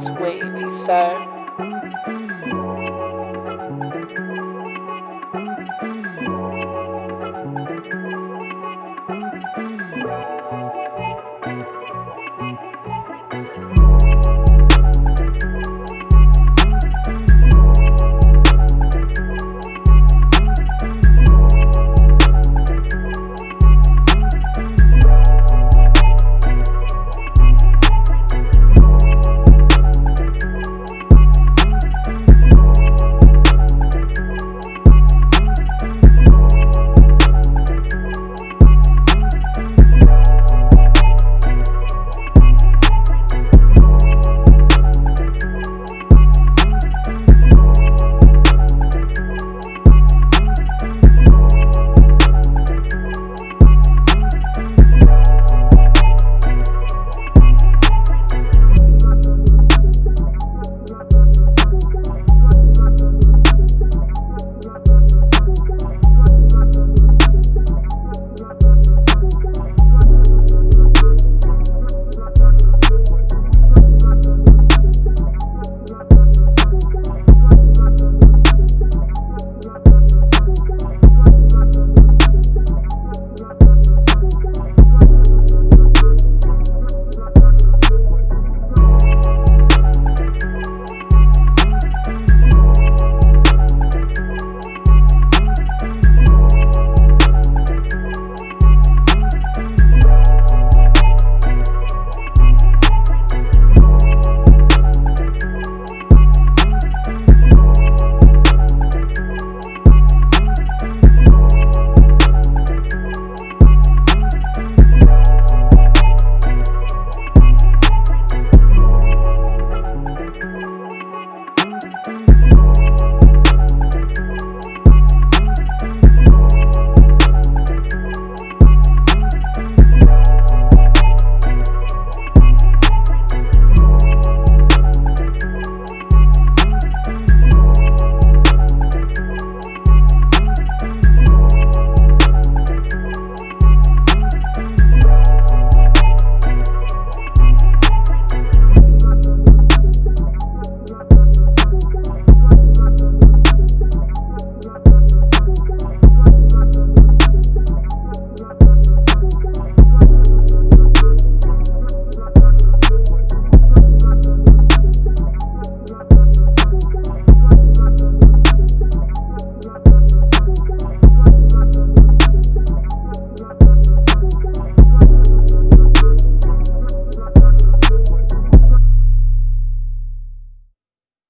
It's wavy, sir.